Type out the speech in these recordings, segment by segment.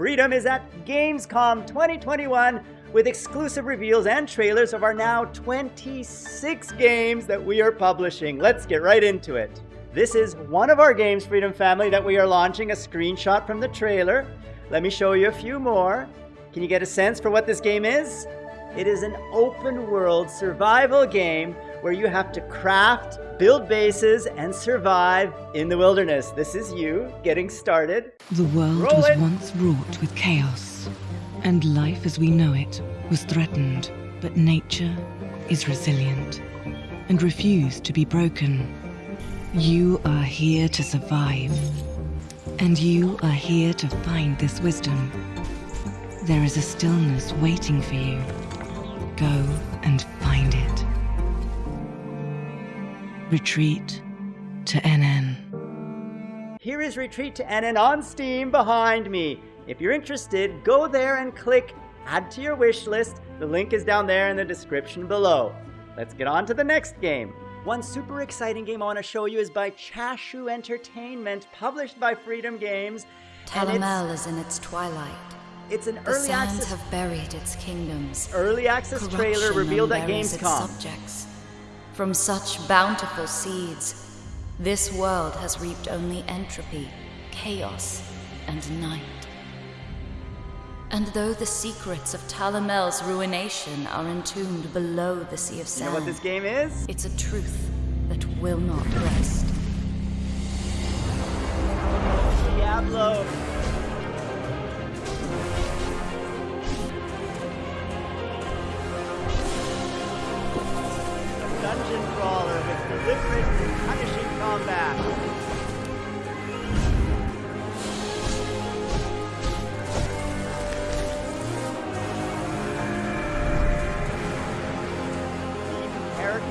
Freedom is at Gamescom 2021 with exclusive reveals and trailers of our now 26 games that we are publishing. Let's get right into it. This is one of our games, Freedom Family, that we are launching a screenshot from the trailer. Let me show you a few more. Can you get a sense for what this game is? It is an open world survival game where you have to craft, build bases, and survive in the wilderness. This is you getting started. The world Roll was it. once wrought with chaos, and life as we know it was threatened. But nature is resilient and refused to be broken. You are here to survive, and you are here to find this wisdom. There is a stillness waiting for you. Go Retreat to Enen. Here is Retreat to Enen on Steam behind me. If you're interested, go there and click Add to your wish list. The link is down there in the description below. Let's get on to the next game. One super exciting game I want to show you is by Chashu Entertainment, published by Freedom Games. and Talamel is in its twilight. It's an The early sands access have buried its kingdoms. early access trailer revealed at unburies its Gamescom. subjects. From such bountiful seeds, this world has reaped only entropy, chaos, and night. And though the secrets of Talamel's ruination are entombed below the sea of You sand, know what this game is? it's a truth that will not rest. Diablo.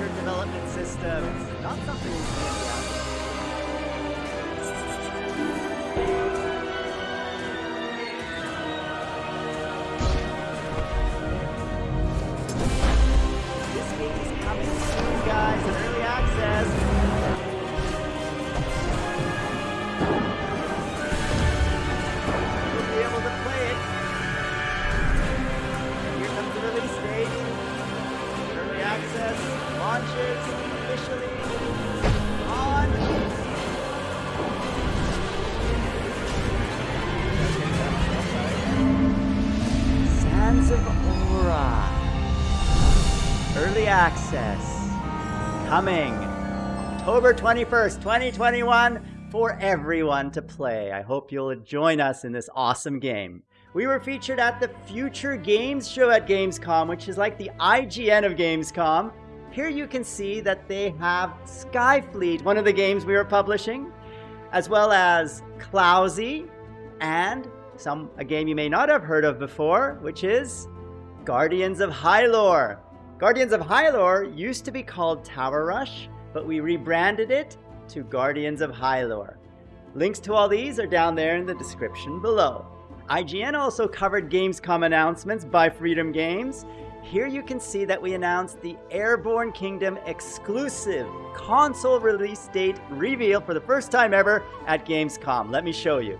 Development systems. Not something we see access. Coming October 21st, 2021 for everyone to play. I hope you'll join us in this awesome game. We were featured at the Future Games show at Gamescom, which is like the IGN of Gamescom. Here you can see that they have Skyfleet, one of the games we were publishing, as well as Clousy and some a game you may not have heard of before, which is Guardians of Hylore. Guardians of Hylore used to be called Tower Rush, but we rebranded it to Guardians of Hylore. Links to all these are down there in the description below. IGN also covered Gamescom announcements by Freedom Games. Here you can see that we announced the Airborne Kingdom exclusive console release date reveal for the first time ever at Gamescom. Let me show you.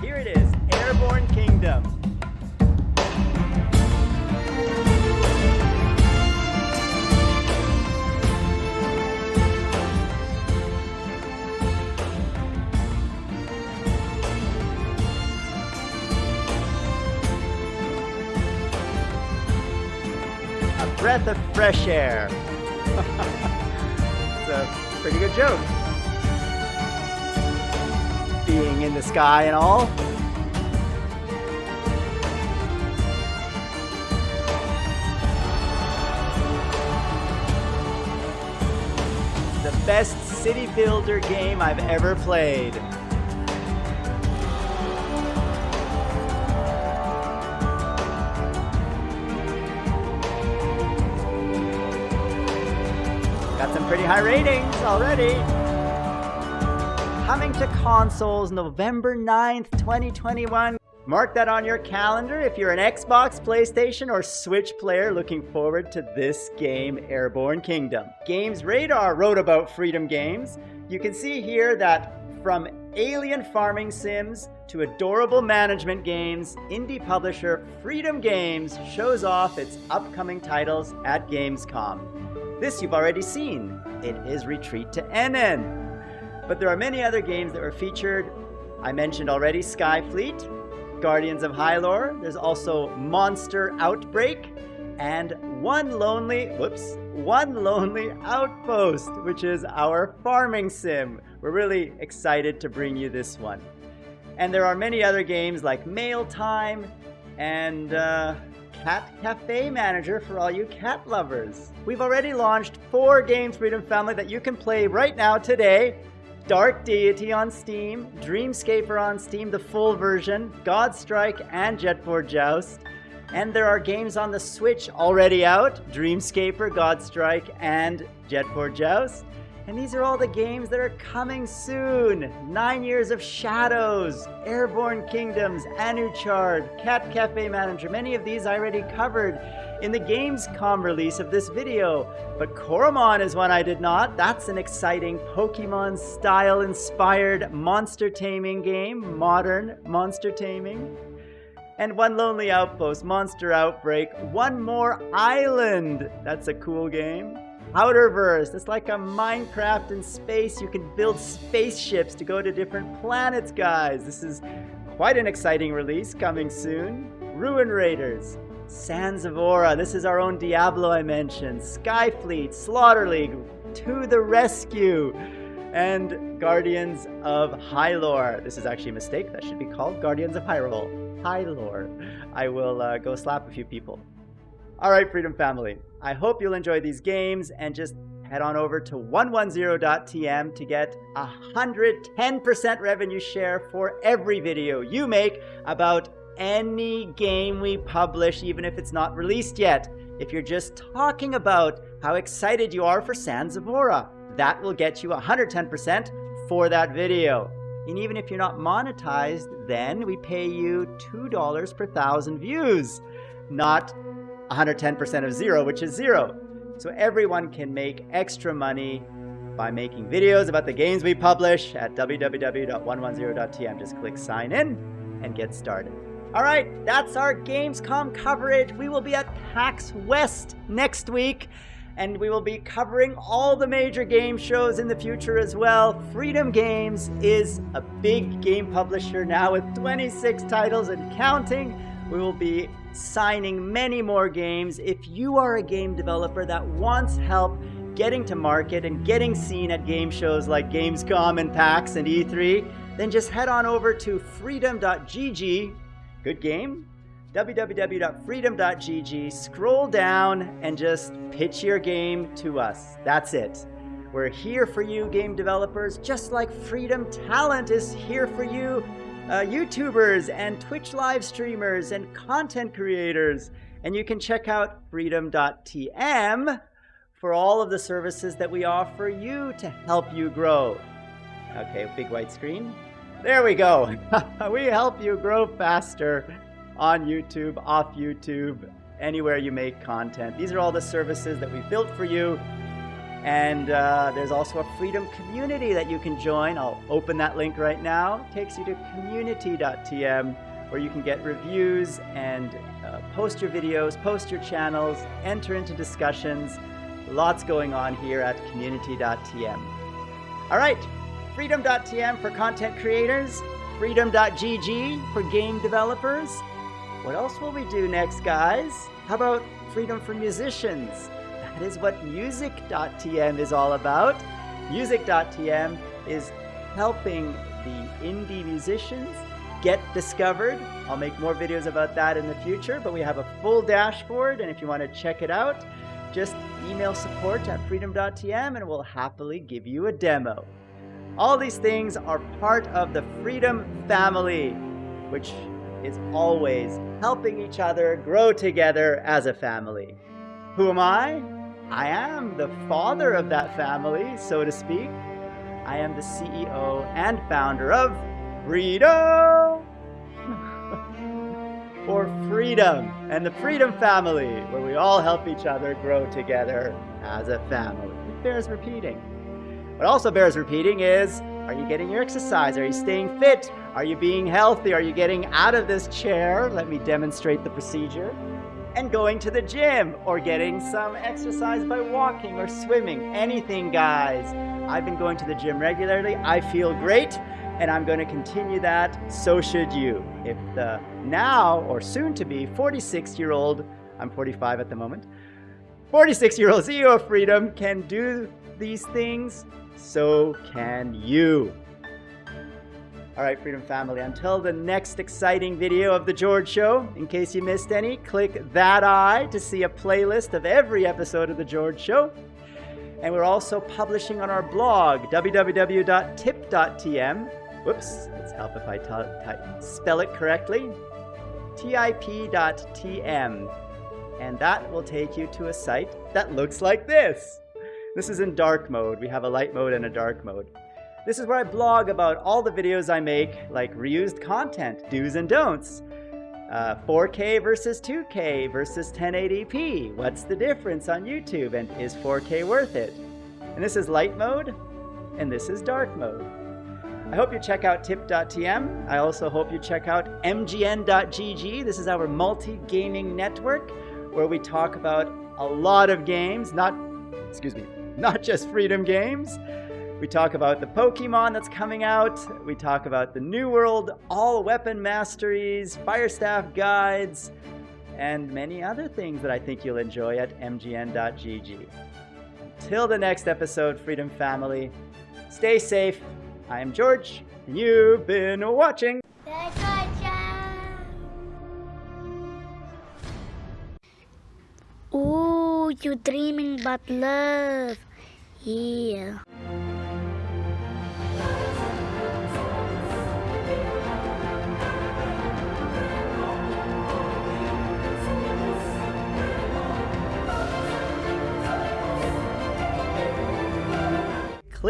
Here it is, Airborne Kingdom. Breath of fresh air. it's a pretty good joke. Being in the sky and all. The best city builder game I've ever played. Got some pretty high ratings already. Coming to consoles November 9th, 2021. Mark that on your calendar if you're an Xbox, PlayStation, or Switch player looking forward to this game, Airborne Kingdom. Games Radar wrote about Freedom Games. You can see here that from alien farming sims to adorable management games, indie publisher Freedom Games shows off its upcoming titles at Gamescom. This you've already seen. It is Retreat to Enen. But there are many other games that were featured. I mentioned already Sky Fleet, Guardians of Hylore. There's also Monster Outbreak, and One Lonely, whoops, One Lonely Outpost, which is our farming sim. We're really excited to bring you this one. And there are many other games like Mail Time and uh, Cat Cafe Manager for all you cat lovers. We've already launched four games, Freedom Family, that you can play right now today. Dark Deity on Steam, Dreamscaper on Steam, the full version, Godstrike, and Jetboard Joust. And there are games on the Switch already out, Dreamscaper, Godstrike, and Jetboard Joust. And these are all the games that are coming soon. Nine Years of Shadows, Airborne Kingdoms, Anuchard, Cat Cafe Manager. Many of these I already covered in the Gamescom release of this video. But Coromon is one I did not. That's an exciting Pokemon style inspired monster taming game, modern monster taming. And one lonely outpost, Monster Outbreak, one more island. That's a cool game. Outerverse. It's like a Minecraft in space. You can build spaceships to go to different planets, guys. This is quite an exciting release coming soon. Ruin Raiders. Sands of Aura. This is our own Diablo I mentioned. Skyfleet, Slaughter League, To the Rescue, and Guardians of Hylore. This is actually a mistake. That should be called Guardians of Hyrule. Hylore. I will uh, go slap a few people. All right, Freedom Family. I hope you'll enjoy these games and just head on over to 110.tm to get 110% revenue share for every video you make about any game we publish, even if it's not released yet. If you're just talking about how excited you are for Sands of Aura, that will get you 110% for that video. And even if you're not monetized, then we pay you $2 per thousand views, not 110% of zero, which is zero. So everyone can make extra money by making videos about the games we publish at www.110.tm. Just click sign in and get started. All right, that's our Gamescom coverage. We will be at PAX West next week, and we will be covering all the major game shows in the future as well. Freedom Games is a big game publisher now with 26 titles and counting. We will be signing many more games. If you are a game developer that wants help getting to market and getting seen at game shows like Gamescom and PAX and E3, then just head on over to freedom.gg. Good game? www.freedom.gg. Scroll down and just pitch your game to us. That's it. We're here for you, game developers, just like Freedom Talent is here for you uh, YouTubers and Twitch live streamers and content creators. And you can check out freedom.tm for all of the services that we offer you to help you grow. Okay, big white screen. There we go. we help you grow faster on YouTube, off YouTube, anywhere you make content. These are all the services that we built for you and uh, there's also a freedom community that you can join. I'll open that link right now. It takes you to community.tm where you can get reviews and uh, post your videos, post your channels, enter into discussions. Lots going on here at community.tm. All right, freedom.tm for content creators, freedom.gg for game developers. What else will we do next, guys? How about freedom for musicians? That is what music.tm is all about. Music.tm is helping the indie musicians get discovered. I'll make more videos about that in the future, but we have a full dashboard, and if you want to check it out, just email support at freedom.tm and we'll happily give you a demo. All these things are part of the Freedom family, which is always helping each other grow together as a family. Who am I? I am the father of that family, so to speak. I am the CEO and founder of Freedom for Freedom and the Freedom Family, where we all help each other grow together as a family. It bears repeating. What also bears repeating is Are you getting your exercise? Are you staying fit? Are you being healthy? Are you getting out of this chair? Let me demonstrate the procedure. And going to the gym or getting some exercise by walking or swimming. Anything, guys. I've been going to the gym regularly. I feel great and I'm going to continue that. So should you. If the now or soon to be 46 year old, I'm 45 at the moment, 46 year old CEO of Freedom can do these things, so can you. All right, Freedom Family, until the next exciting video of The George Show, in case you missed any, click that eye to see a playlist of every episode of The George Show. And we're also publishing on our blog, www.tip.tm. Whoops, let's help if I spell it correctly. tip.tm. And that will take you to a site that looks like this. This is in dark mode. We have a light mode and a dark mode. This is where I blog about all the videos I make, like reused content, do's and don'ts. Uh, 4K versus 2K versus 1080p. What's the difference on YouTube and is 4K worth it? And this is light mode and this is dark mode. I hope you check out tip.tm. I also hope you check out mgn.gg. This is our multi-gaming network where we talk about a lot of games, not, excuse me, not just Freedom Games. We talk about the Pokemon that's coming out. We talk about the New World, all weapon masteries, fire staff guides, and many other things that I think you'll enjoy at mgn.gg. Until the next episode, Freedom Family, stay safe. I am George, and you've been watching. Ooh, you're dreaming about love. Yeah.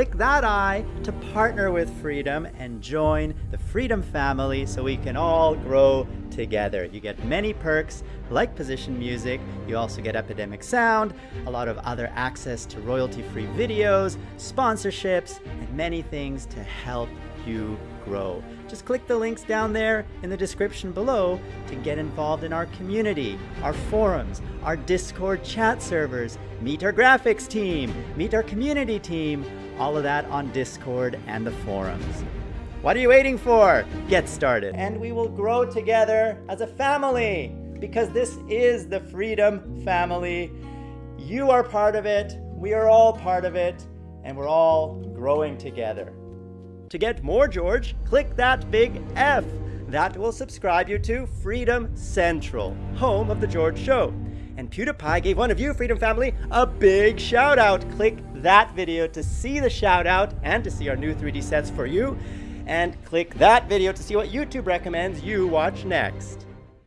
Click that eye to partner with Freedom and join the Freedom family so we can all grow together. You get many perks like position music, you also get Epidemic Sound, a lot of other access to royalty-free videos, sponsorships, and many things to help you grow. Just click the links down there in the description below to get involved in our community, our forums, our Discord chat servers, meet our graphics team, meet our community team, all of that on Discord and the forums. What are you waiting for? Get started. And we will grow together as a family because this is the Freedom Family. You are part of it, we are all part of it, and we're all growing together. To get more George, click that big F. That will subscribe you to Freedom Central, home of The George Show. And PewDiePie gave one of you, Freedom Family, a big shout out. Click that video to see the shout out and to see our new 3D sets for you. And click that video to see what YouTube recommends you watch next.